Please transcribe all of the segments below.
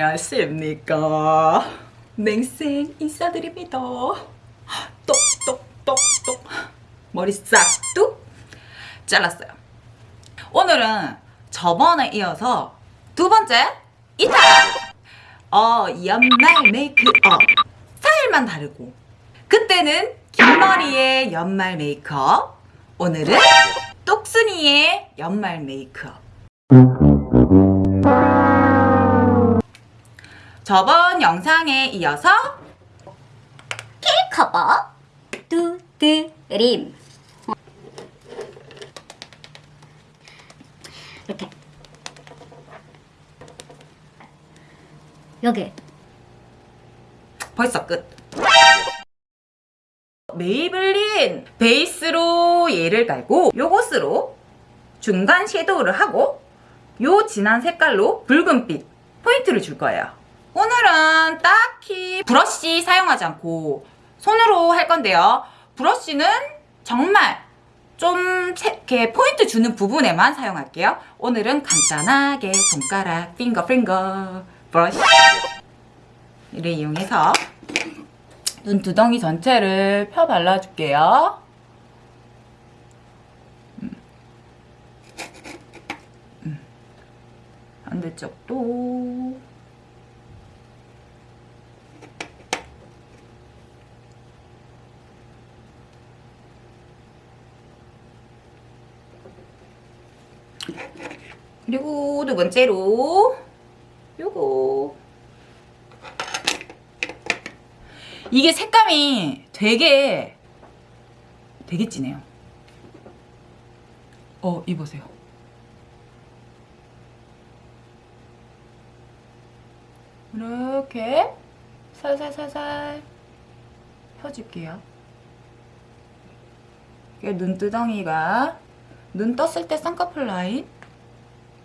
안녕하십니까. 맹생 인사드립니다. 똑똑똑똑. 머리 싹둑 잘랐어요. 오늘은 저번에 이어서 두 번째 이타 어 연말 메이크업. 스타일만 다르고. 그때는 긴 머리의 연말 메이크업. 오늘은 똑순이의 연말 메이크업 저번 영상에 이어서 커버 두드림. 이렇게. 여기. 벌써 끝. 메이블린 베이스로 얘를 깔고 요것으로 중간 섀도우를 하고 요 진한 색깔로 붉은빛 포인트를 줄 거예요 오늘은 딱히 브러쉬 사용하지 않고 손으로 할 건데요 브러쉬는 정말 좀 이렇게 포인트 주는 부분에만 사용할게요 오늘은 간단하게 손가락 핑거 핑거 브러쉬를 이용해서 눈두덩이 전체를 펴 발라줄게요 음. 음. 반대쪽도 그리고 두 번째로. 요거. 이게 색감이 되게 되게 진해요. 어 이보세요. 이렇게 살살살살 펴줄게요. 눈두덩이가 눈 떴을 때 쌍꺼풀 라인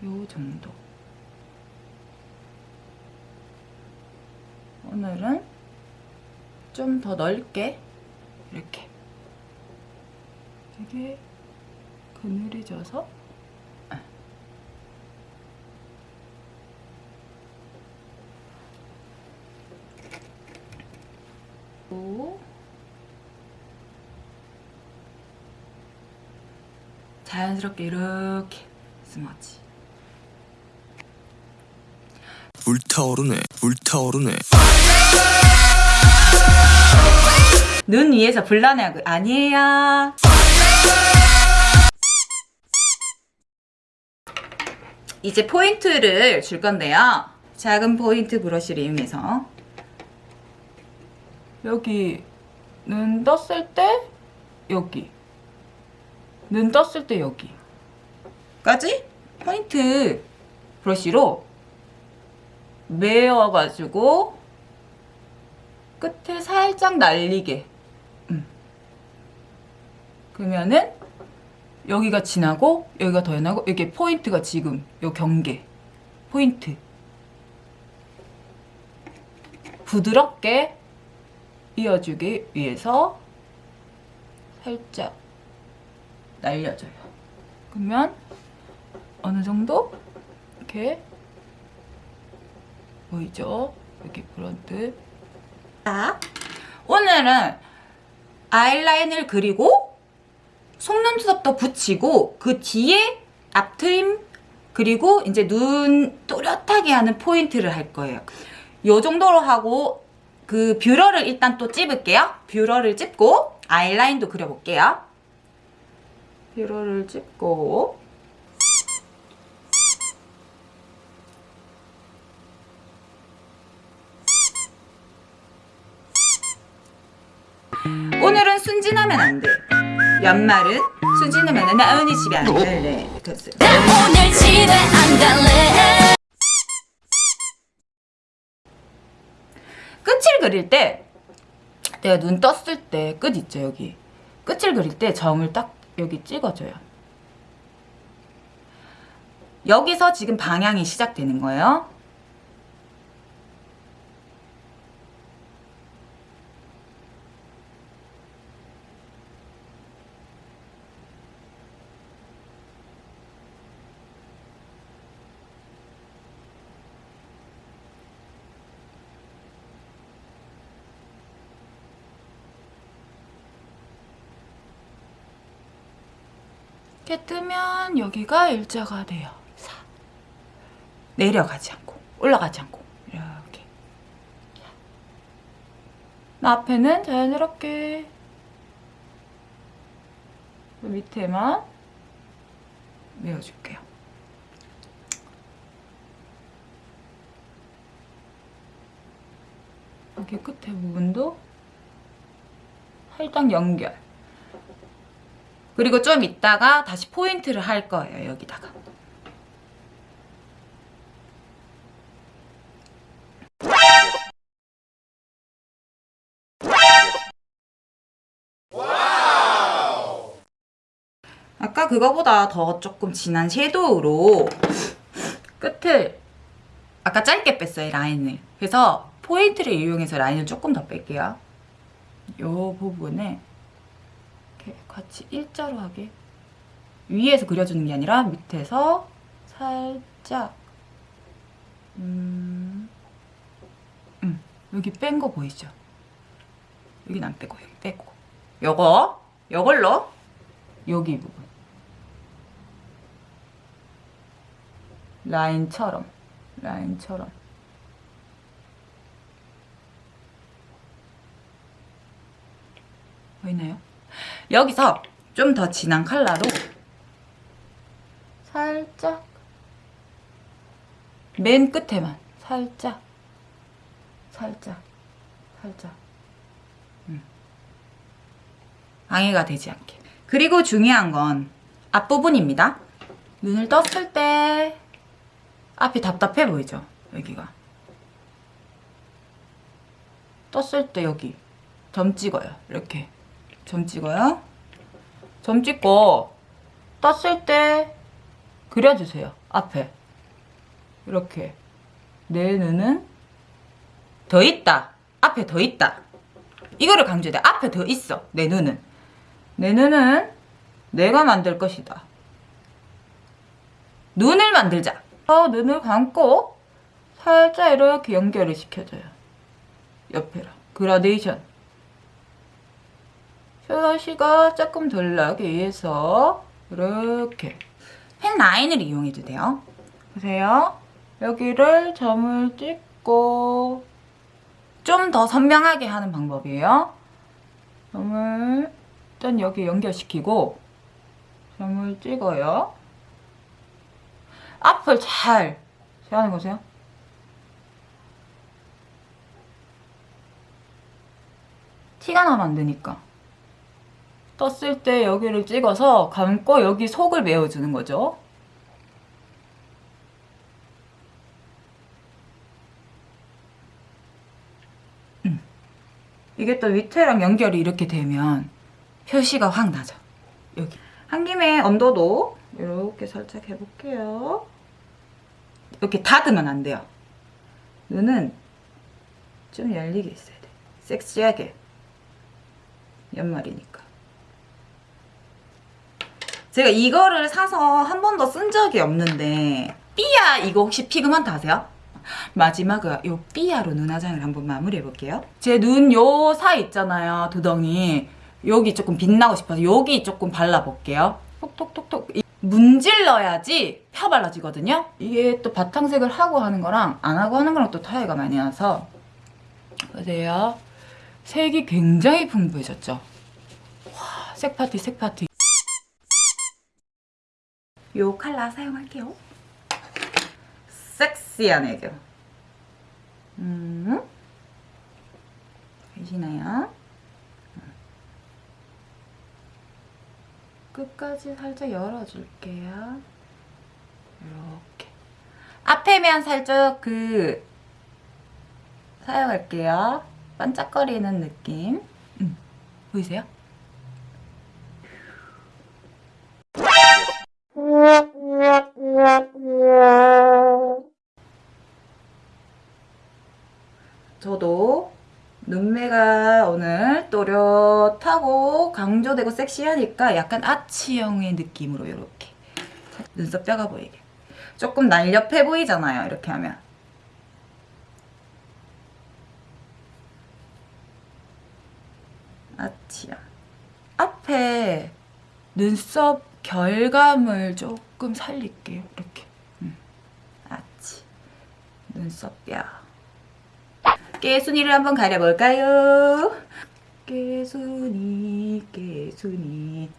요 정도. 오늘은 좀 더 넓게 이렇게 되게 그늘해져서 오. 자연스럽게 이렇게 스머지 불타오르네 불타오르네. 눈 위에서 불나냐고. 아니에요. 이제 포인트를 줄 건데요. 작은 포인트 브러쉬를 이용해서. 여기 눈 떴을 때 여기. 눈 떴을 때 여기. 까지? 포인트 브러쉬로 메어가지고 끝에 살짝 날리게. 음. 그러면은 여기가 진하고 여기가 더 연하고 이게 포인트가 지금 요 경계. 포인트. 부드럽게 이어주기 위해서 살짝 날려줘요. 그러면 어느 정도? 이렇게 보이죠? 이렇게 브런트 자, 오늘은 아이라인을 그리고 속눈썹도 붙이고 그 뒤에 앞트임 그리고 이제 눈 또렷하게 하는 포인트를 할 거예요. 요 정도로 하고 그 뷰러를 일단 또 찝을게요. 뷰러를 찝고 아이라인도 그려볼게요. 뷰러를 찝고 순진하면 안 돼. 연말은 순진하면 나 언니 집에 안 갈래. 그랬어요. 오늘 집에 안 갈래 끝을 그릴 때 내가 눈 떴을 때 끝 있죠 여기 끝을 그릴 때 점을 딱 여기 찍어줘요 여기서 지금 방향이 시작되는 거예요 이렇게 뜨면 여기가 일자가 돼요. 사. 내려가지 않고 올라가지 않고 이렇게. 나 앞에는 자연스럽게 그 밑에만 메워줄게요. 여기 끝에 부분도 살짝 연결. 그리고 좀 있다가 다시 포인트를 할 거예요, 여기다가. 아까 그거보다 더 조금 진한 섀도우로 끝을 아까 짧게 뺐어요, 라인을. 그래서 포인트를 이용해서 라인을 조금 더 뺄게요. 요 부분에 이렇게 같이 일자로 하게. 위에서 그려주는 게 아니라 밑에서 살짝 음, 음 여기 뺀 거 보이죠? 여긴 안 빼고 여기 빼고. 요거 요걸로 여기 부분. 라인처럼 라인처럼. 보이나요? 여기서 좀 더 진한 컬러로 살짝? 맨 끝에만 살짝. 살짝. 살짝. 음. 방해가 되지 않게. 그리고 중요한 건 앞부분입니다. 눈을 떴을 때 앞이 답답해 보이죠? 여기가. 떴을 때 여기. 점 찍어요. 이렇게 점 찍어요? 점 찍고 떴을 때 그려주세요 앞에. 이렇게. 내 눈은 더 있다. 앞에 더 있다. 이거를 강조해야 돼. 앞에 더 있어 내 눈은. 내 눈은 내가 만들 것이다. 눈을 만들자. 어, 눈을 감고 살짝 이렇게 연결을 시켜줘요. 옆에랑. 그라데이션 샤시가 조금 덜 나기 위해서 이렇게 펜 라인을 이용해도 돼요. 보세요. 여기를 점을 찍고 좀 더 선명하게 하는 방법이에요. 점을 일단 여기 연결시키고 점을 찍어요. 앞을 잘 세우는 거세요? 티가 나면 안 되니까 떴을 때 여기를 찍어서 감고 여기 속을 메워주는 거죠. 음. 이게 또 밑에랑 연결이 이렇게 되면 표시가 확 나죠. 여기. 한 김에 언더도 이렇게 살짝 해볼게요. 이렇게 닫으면 안 돼요. 눈은 좀 열리게 있어야 돼. 섹시하게. 연말이니까. 제가 이거를 사서 한 번도 쓴 적이 없는데 삐아 이거 혹시 pigment 아세요? 마지막으로 요 삐아로 눈화장을 한번 마무리해 볼게요. 제 눈 요 사이 있잖아요. 두덩이. 여기 조금 빛나고 싶어서 여기 조금 발라볼게요. 톡톡톡톡. 이- 문질러야지 펴 발라지거든요. 이게 또 바탕색을 하고 하는 거랑 안 하고 하는 거랑 또 차이가 많이 나서 보세요. 색이 굉장히 풍부해졌죠. 와, 색파티 색파티. 요 컬러 사용할게요. 섹시한 애교. 음. 보이시나요? 끝까지 살짝 열어줄게요. 이렇게. 앞에면 살짝 그 사용할게요. 반짝거리는 느낌. 음. 보이세요? 강조되고 섹시하니까 약간 아치형의 느낌으로 이렇게 눈썹 뼈가 보이게 조금 날렵해 보이잖아요 이렇게 하면 아치형 앞에 눈썹 결감을 조금 살릴게요. 이렇게. 음. 아치. 눈썹 뼈. 깨순이를 한번 가려볼까요? 깨순이, 깨순이.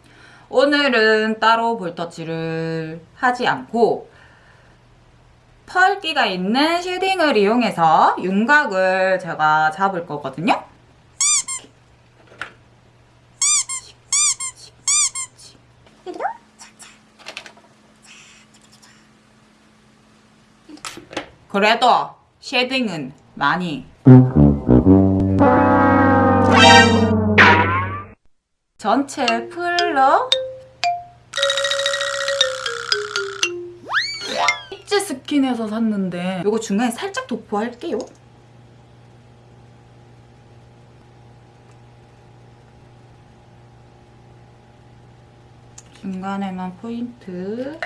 오늘은 따로 볼터치를 하지 않고 펄기가 있는 쉐딩을 이용해서 윤곽을 제가 잡을 거거든요. 그래도 쉐딩은 많이 전체 풀러 입지 스킨에서 샀는데 이거 중간에 살짝 도포할게요. 중간에만 포인트.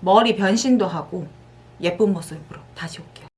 머리 변신도 하고 예쁜 모습으로 다시 올게요.